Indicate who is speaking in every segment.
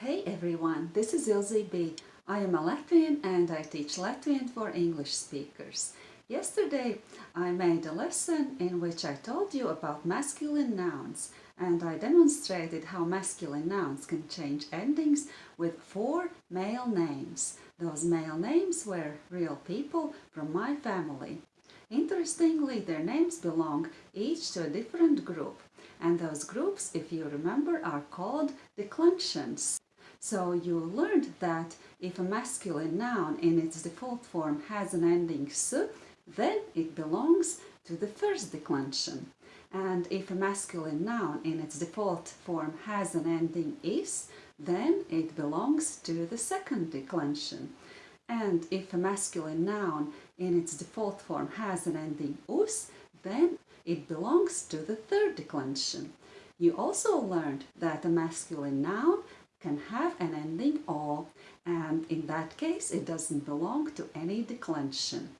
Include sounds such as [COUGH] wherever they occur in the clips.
Speaker 1: Hey everyone, this is Ilze B. I am a Latvian and I teach Latvian for English speakers. Yesterday I made a lesson in which I told you about masculine nouns and I demonstrated how masculine nouns can change endings with four male names. Those male names were real people from my family. Interestingly, their names belong each to a different group and those groups, if you remember, are called declensions. So you learned that if a masculine noun in its default form has an ending s, then it belongs to the first declension. And if a masculine noun in its default form has an ending is, then it belongs to the second declension. And if a masculine noun in its default form has an ending us, then it belongs to the third declension. You also learned that a masculine noun can have an ending o, and in that case it doesn't belong to any declension.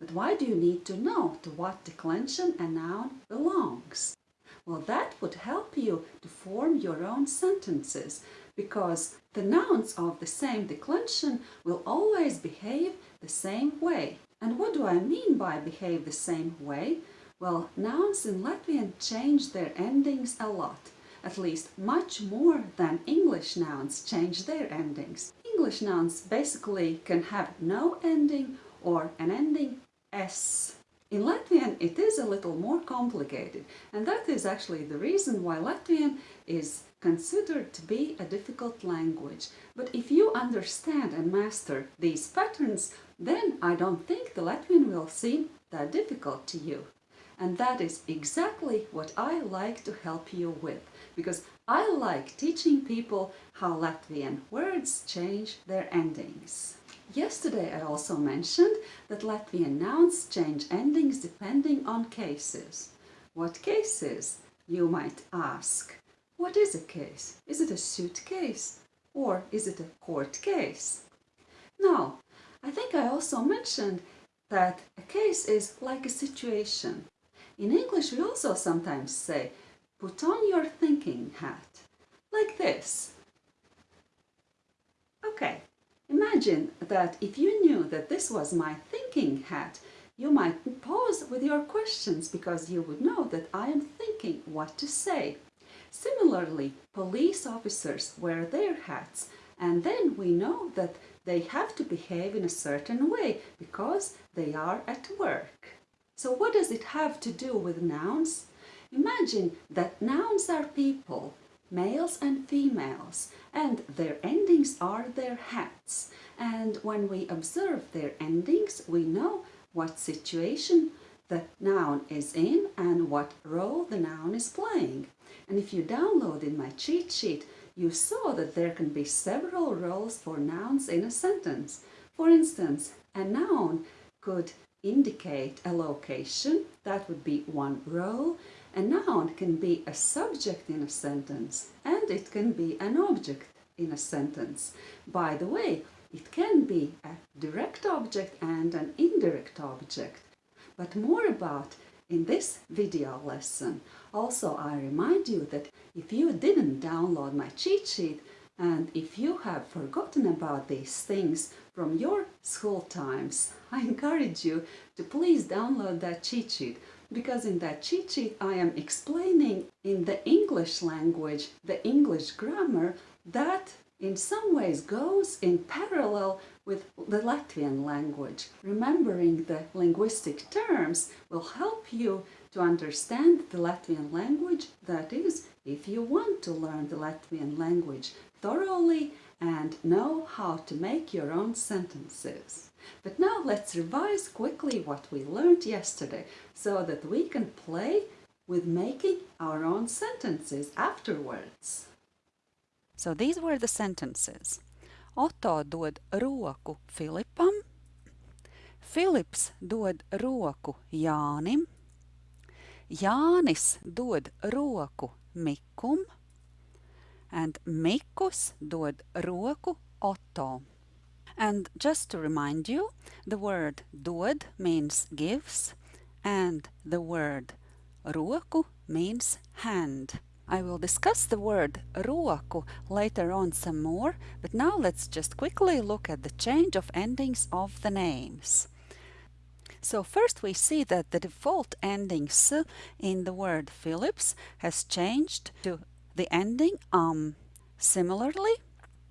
Speaker 1: But why do you need to know to what declension a noun belongs? Well, that would help you to form your own sentences, because the nouns of the same declension will always behave the same way. And what do I mean by behave the same way? Well, nouns in Latvian change their endings a lot at least much more than English nouns change their endings. English nouns basically can have no ending or an ending s. In Latvian it is a little more complicated and that is actually the reason why Latvian is considered to be a difficult language. But if you understand and master these patterns, then I don't think the Latvian will seem that difficult to you. And that is exactly what I like to help you with, because I like teaching people how Latvian words change their endings. Yesterday I also mentioned that Latvian nouns change endings depending on cases. What cases? You might ask. What is a case? Is it a suitcase? Or is it a court case? Now, I think I also mentioned that a case is like a situation. In English we also sometimes say, put on your thinking hat, like this. Okay, imagine that if you knew that this was my thinking hat, you might pause with your questions because you would know that I am thinking what to say. Similarly, police officers wear their hats and then we know that they have to behave in a certain way because they are at work. So what does it have to do with nouns? Imagine that nouns are people, males and females, and their endings are their hats. And when we observe their endings, we know what situation the noun is in and what role the noun is playing. And if you downloaded my cheat sheet, you saw that there can be several roles for nouns in a sentence. For instance, a noun could indicate a location, that would be one role. A noun can be a subject in a sentence and it can be an object in a sentence. By the way, it can be a direct object and an indirect object. But more about in this video lesson. Also, I remind you that if you didn't download my cheat sheet, and if you have forgotten about these things from your school times, [LAUGHS] I encourage you to please download that cheat sheet because in that cheat sheet I am explaining in the English language, the English grammar that in some ways goes in parallel with the Latvian language. Remembering the linguistic terms will help you to understand the Latvian language, that is, if you want to learn the Latvian language thoroughly and know how to make your own sentences. But now let's revise quickly what we learned yesterday so that we can play with making our own sentences afterwards.
Speaker 2: So these were the sentences. Otto dod roku Filipam, Filips dod roku Jānim, Jānis dod roku Mikum, and Mikus dod roku Otto. And just to remind you, the word dod means gives and the word roku means hand. I will discuss the word roku later on some more, but now let's just quickly look at the change of endings of the names. So first we see that the default ending s in the word Filips has changed to the ending um. Similarly,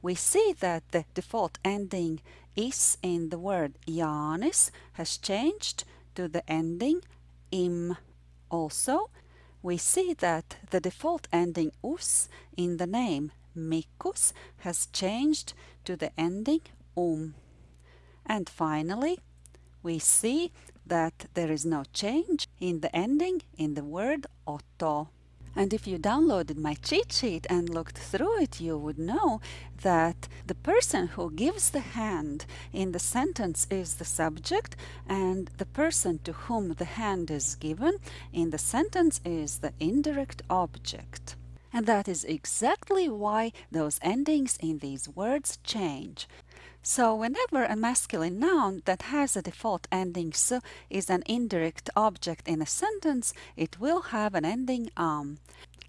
Speaker 2: we see that the default ending is in the word Jānis has changed to the ending im. Also, we see that the default ending us in the name Mikus has changed to the ending um. And finally, we see that there is no change in the ending in the word Otto. And if you downloaded my cheat sheet and looked through it, you would know that the person who gives the hand in the sentence is the subject and the person to whom the hand is given in the sentence is the indirect object. And that is exactly why those endings in these words change. So whenever a masculine noun that has a default ending s is an indirect object in a sentence, it will have an ending am.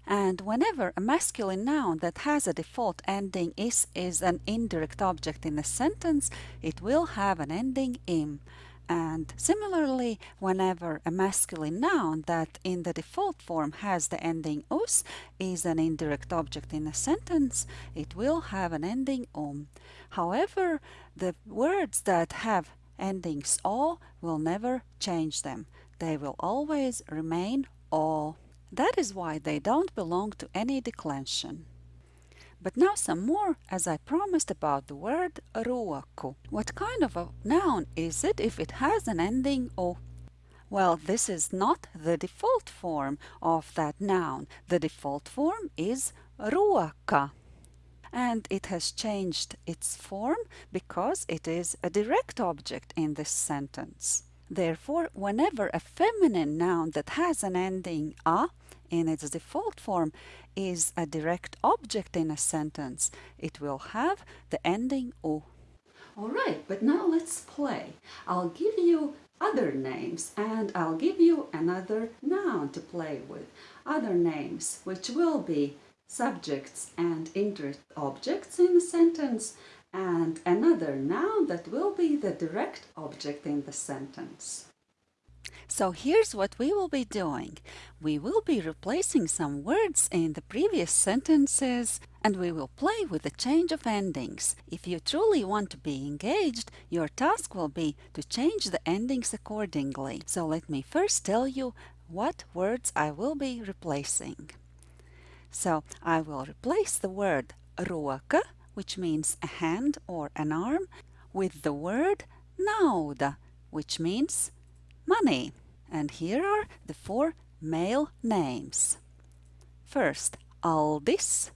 Speaker 2: And whenever a masculine noun that has a default ending is is an indirect object in a sentence, it will have an ending im. And similarly, whenever a masculine noun that in the default form has the ending us is an indirect object in a sentence, it will have an ending um. However, the words that have endings o will never change them. They will always remain o. That is why they don't belong to any declension. But now some more, as I promised about the word roku. What kind of a noun is it if it has an ending o? Well, this is not the default form of that noun. The default form is roka. And it has changed its form because it is a direct object in this sentence. Therefore, whenever a feminine noun that has an ending a in its default form is a direct object in a sentence, it will have the ending o.
Speaker 1: Alright, but now let's play. I'll give you other names and I'll give you another noun to play with. Other names which will be subjects and indirect objects in the sentence and another noun that will be the direct object in the sentence.
Speaker 2: So here's what we will be doing. We will be replacing some words in the previous sentences and we will play with the change of endings. If you truly want to be engaged, your task will be to change the endings accordingly. So let me first tell you what words I will be replacing. So I will replace the word roka, which means a hand or an arm, with the word nauda, which means money. And here are the four male names. First, Aldis.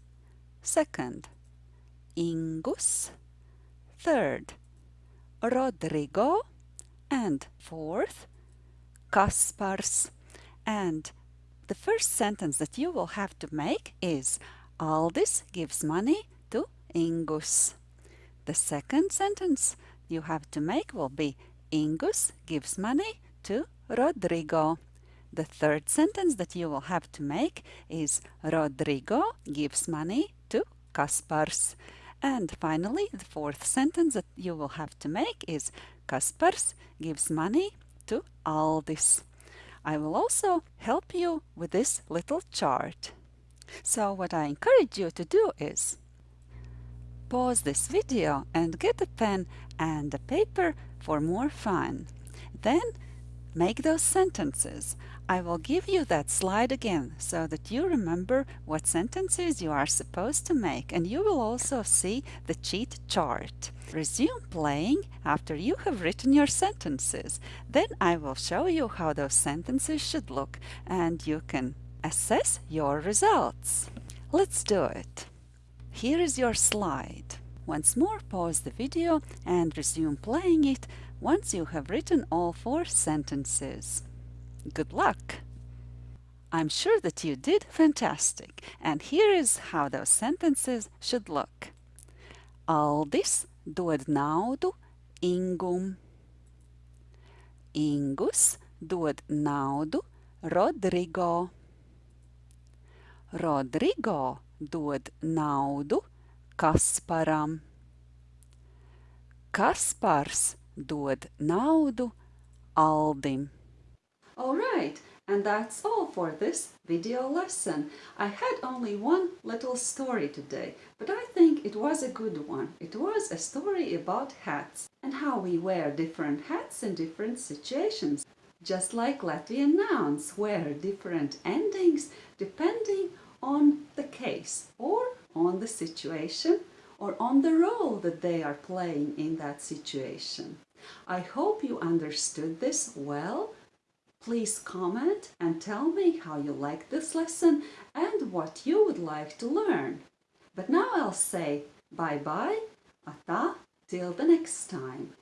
Speaker 2: Second, Ingus. Third, Rodrigo. And fourth, Kaspars. And the first sentence that you will have to make is Aldis gives money to Ingus. The second sentence you have to make will be Ingus gives money to Rodrigo. The third sentence that you will have to make is Rodrigo gives money to Kaspars. And finally, the fourth sentence that you will have to make is Kaspars gives money to Aldis. I will also help you with this little chart. So what I encourage you to do is pause this video and get a pen and a paper for more fun. Then Make those sentences. I will give you that slide again so that you remember what sentences you are supposed to make and you will also see the cheat chart. Resume playing after you have written your sentences. Then I will show you how those sentences should look and you can assess your results. Let's do it. Here is your slide. Once more pause the video and resume playing it once you have written all four sentences. Good luck! I'm sure that you did fantastic, and here is how those sentences should look. Aldis dod naudu Ingum. Ingus dod naudu Rodrigo. Rodrigo dod naudu Kasparam. Kaspars dod naudu Aldim.
Speaker 1: Alright, and that's all for this video lesson. I had only one little story today, but I think it was a good one. It was a story about hats and how we wear different hats in different situations. Just like Latvian nouns wear different endings depending on the case or on the situation or on the role that they are playing in that situation. I hope you understood this well. Please comment and tell me how you like this lesson and what you would like to learn. But now I'll say bye-bye, ata, till the next time.